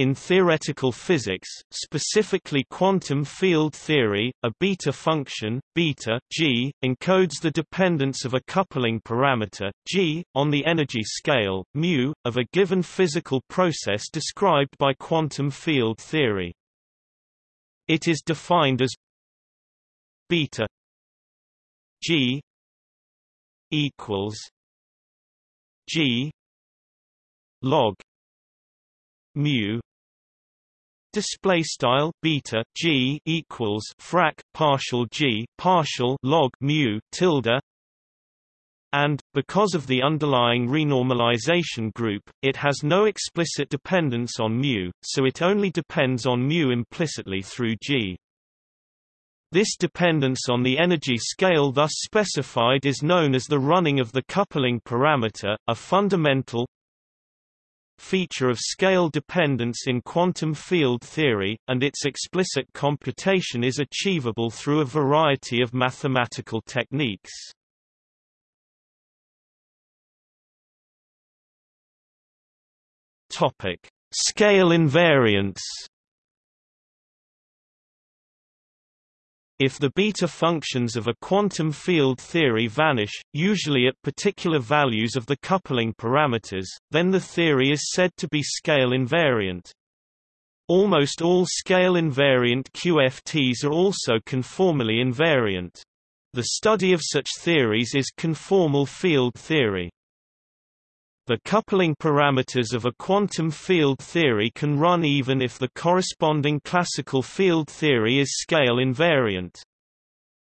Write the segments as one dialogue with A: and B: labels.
A: In theoretical physics, specifically quantum field theory, a beta function, beta g, encodes the dependence of a coupling parameter, g, on the energy scale, mu, of a given physical process described by quantum field theory. It is defined as beta g equals g log mu display style beta g equals frac partial g partial log mu tilde and, because of the underlying renormalization group, it has no explicit dependence on mu, so it only depends on mu implicitly through g. This dependence on the energy scale thus specified is known as the running of the coupling parameter, a fundamental, feature of scale dependence in quantum field theory, and its explicit computation is achievable through a variety of mathematical techniques. Topic: Scale invariance If the beta functions of a quantum field theory vanish, usually at particular values of the coupling parameters, then the theory is said to be scale invariant. Almost all scale invariant QFTs are also conformally invariant. The study of such theories is conformal field theory. The coupling parameters of a quantum field theory can run even if the corresponding classical field theory is scale invariant.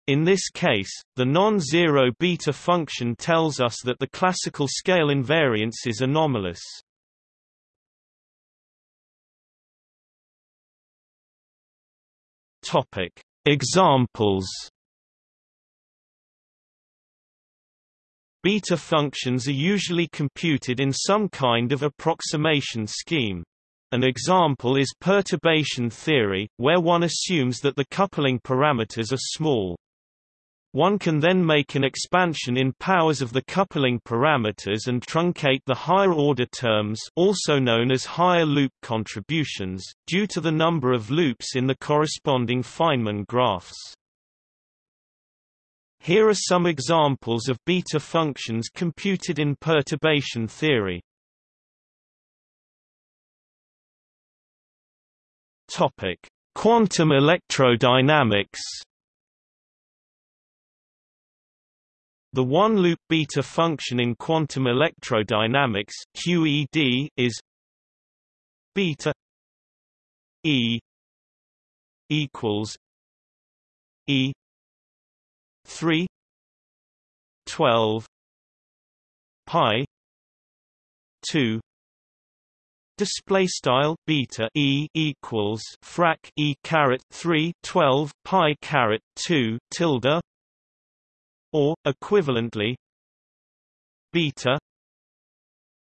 A: In this case, the non-zero beta function tells us that the classical scale invariance is anomalous. Examples Beta functions are usually computed in some kind of approximation scheme. An example is perturbation theory, where one assumes that the coupling parameters are small. One can then make an expansion in powers of the coupling parameters and truncate the higher-order terms also known as higher loop contributions, due to the number of loops in the corresponding Feynman graphs. Here are some examples of beta functions computed in perturbation theory. Topic: Quantum electrodynamics. The one-loop beta function in quantum electrodynamics QED is beta E equals E 3 12 pi 2 display style beta e equals frac e caret 3 12 pi caret 2 tilde or equivalently beta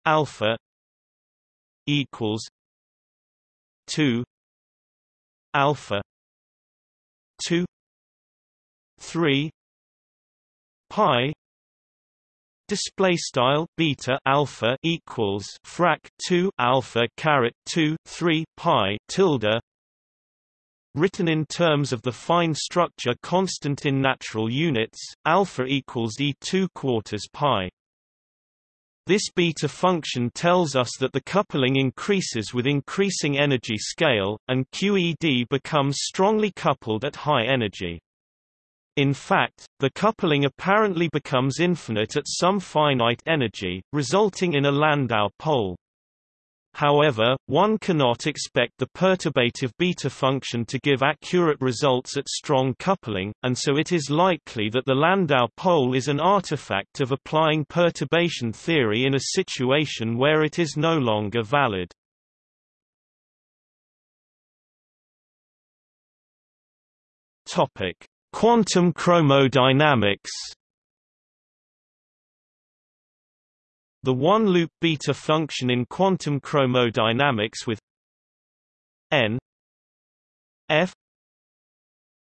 A: alpha equals 2 alpha 2 3 pi display style beta alpha equals frac 2 alpha caret 2 3 pi tilde written in terms of the fine structure constant in natural units alpha equals e 2 quarters pi this beta function tells us that the coupling increases with increasing energy scale, and QED becomes strongly coupled at high energy. In fact, the coupling apparently becomes infinite at some finite energy, resulting in a Landau pole. However, one cannot expect the perturbative beta function to give accurate results at strong coupling, and so it is likely that the Landau pole is an artifact of applying perturbation theory in a situation where it is no longer valid. Topic: Quantum chromodynamics. The one-loop beta function in quantum chromodynamics with n f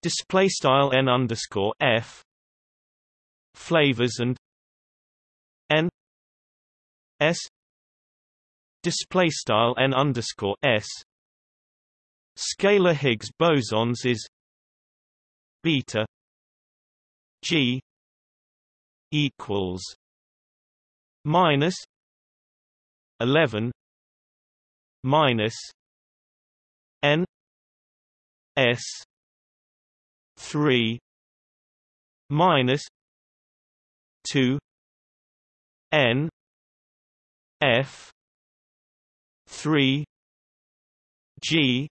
A: display style n underscore f flavors and n s display style n underscore s. Scalar Higgs bosons is beta G. equals minus eleven minus N S three minus two N F three G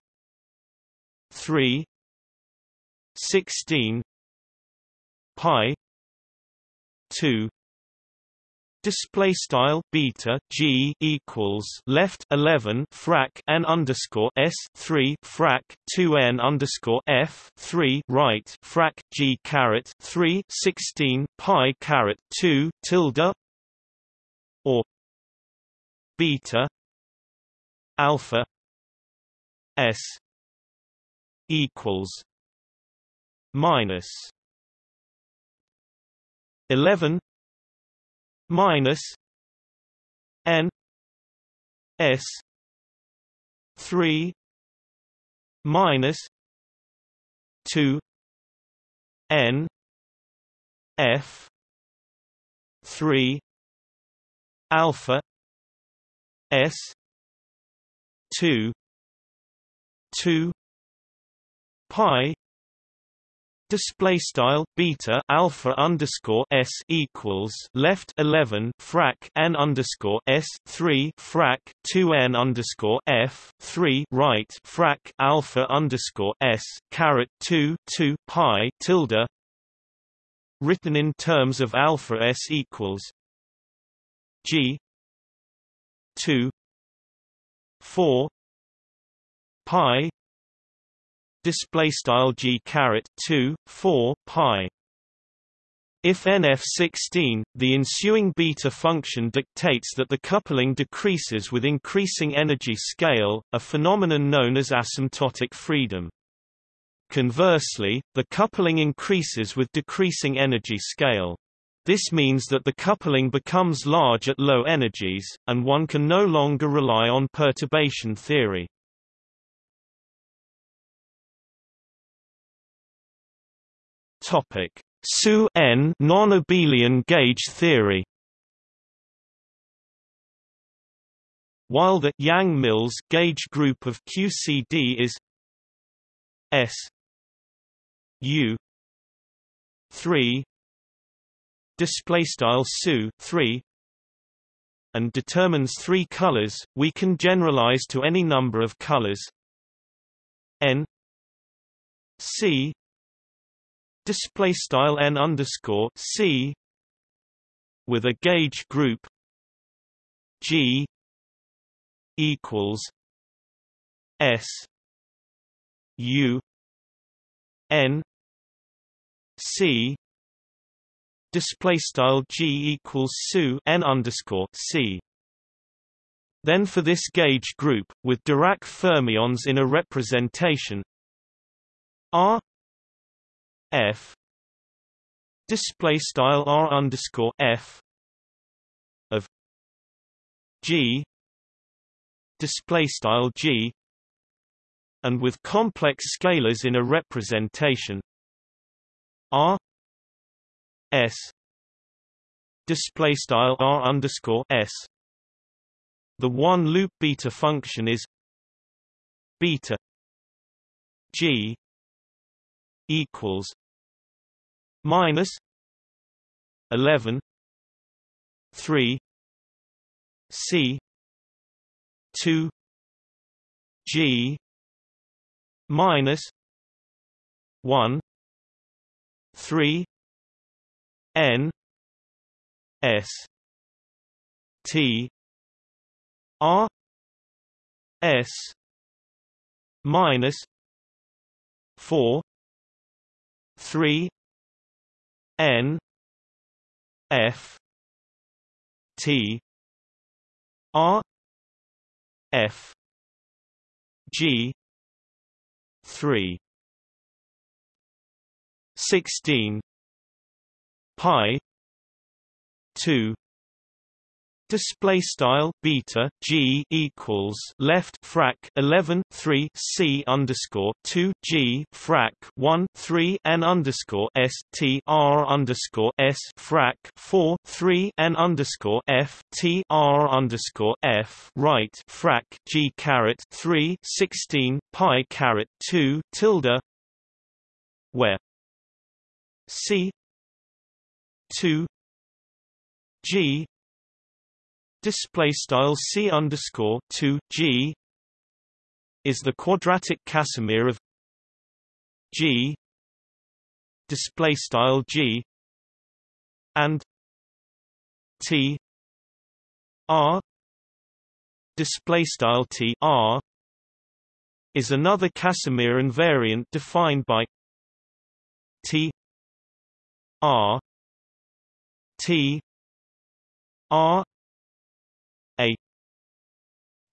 A: three sixteen pi two Display style beta g equals left 11 frac n underscore s 3 frac 2 n underscore f 3 right frac g caret 3 16 pi caret 2 tilde or beta alpha s equals minus 11 minus n s 3 minus 2 n f 3 alpha s 2 2 pi Display style beta alpha underscore s equals left eleven frac n underscore s three frac two n underscore f three right frac alpha underscore s caret two two pi tilde. Written in terms of alpha s equals g two four pi display style g caret 2 4 pi if NF16, the ensuing beta function dictates that the coupling decreases with increasing energy scale, a phenomenon known as asymptotic freedom. Conversely, the coupling increases with decreasing energy scale. This means that the coupling becomes large at low energies, and one can no longer rely on perturbation theory. Topic: SU N non-abelian gauge theory. While the Yang-Mills gauge group of QCD is S U 3 display style SU 3 and determines three colors, we can generalize to any number of colors N C display style n underscore c with a gauge group G equals S U N C display style G equals SU n underscore C. Then for this gauge group, with Dirac fermions in a representation R f. Display style r underscore f of g. Display style g. And with complex scalars in a representation. R. S. Display style r underscore s. The one loop beta function is beta g equals minus 11 3 c 2 g minus 1 3 n s t r s minus 4 3 n f t r f g 3 16 pi 2 display style beta g equals left frac 11 3 c underscore 2 g frac 1 3 n underscore s t r underscore s frac 4 3 n underscore f t r underscore f right frac g caret 3 16 pi caret 2 tilde where c 2 g display style c underscore 2 g is the quadratic Casimir of g display style g and t r display style t r is another Casimir invariant defined by t r t r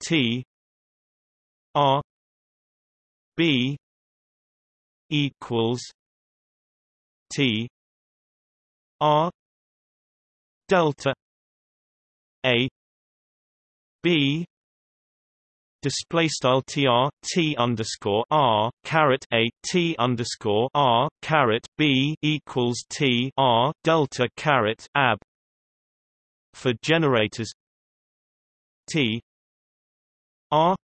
A: T R B equals T R delta A B display style tr t underscore r caret a t underscore r caret b equals t r delta caret ab for generators T R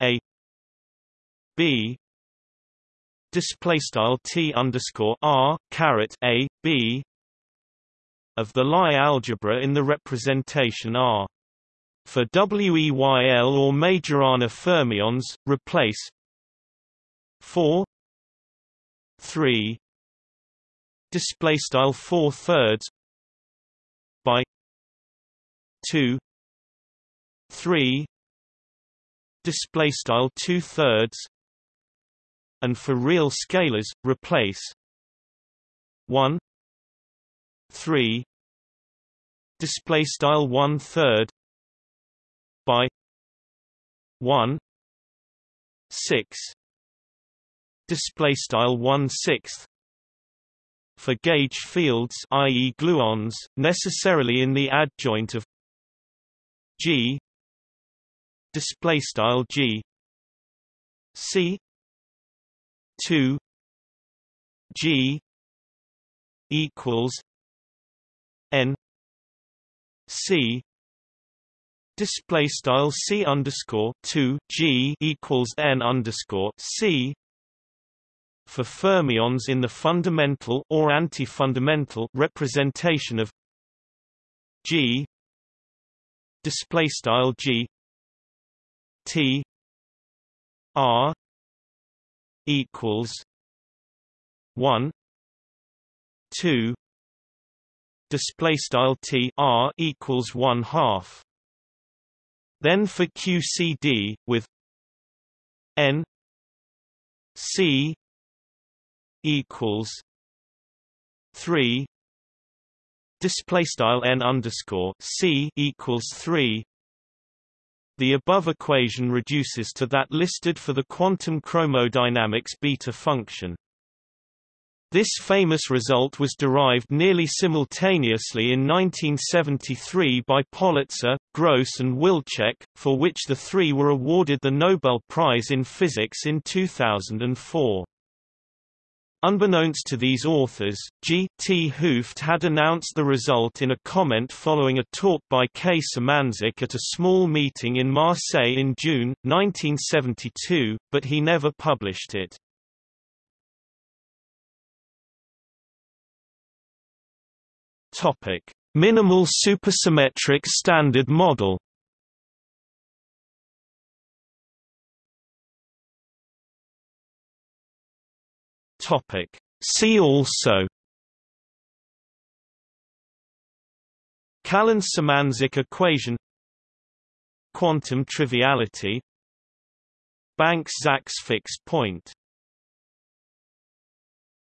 A: A B display style T underscore R caret A B of the Lie algebra in the representation R. For WEYL or Majorana fermions, replace 4 3 display style 4 thirds by 2 3 display style 2 thirds and for real scalars replace 1 3 display style 1 third by 1 6 display style 1 sixth for gauge fields i.e. gluons necessarily in the adjoint of G display style G. C. 2 G. equals N. C. Display style C underscore 2 G equals N underscore C. For fermions in the fundamental or anti-fundamental representation of G. Display style G T R equals one two display style T R equals one half. Then for QCD with N C equals three display style n underscore c equals three the above equation reduces to that listed for the quantum chromodynamics beta function. This famous result was derived nearly simultaneously in 1973 by Politzer, Gross and Wilczek, for which the three were awarded the Nobel Prize in Physics in 2004. Unbeknownst to these authors, G. T. Hooft had announced the result in a comment following a talk by K. Symanzik at a small meeting in Marseille in June, 1972, but he never published it. Minimal supersymmetric standard model Topic. See also Callan-Symanzik equation Quantum triviality Banks-Zaks fixed point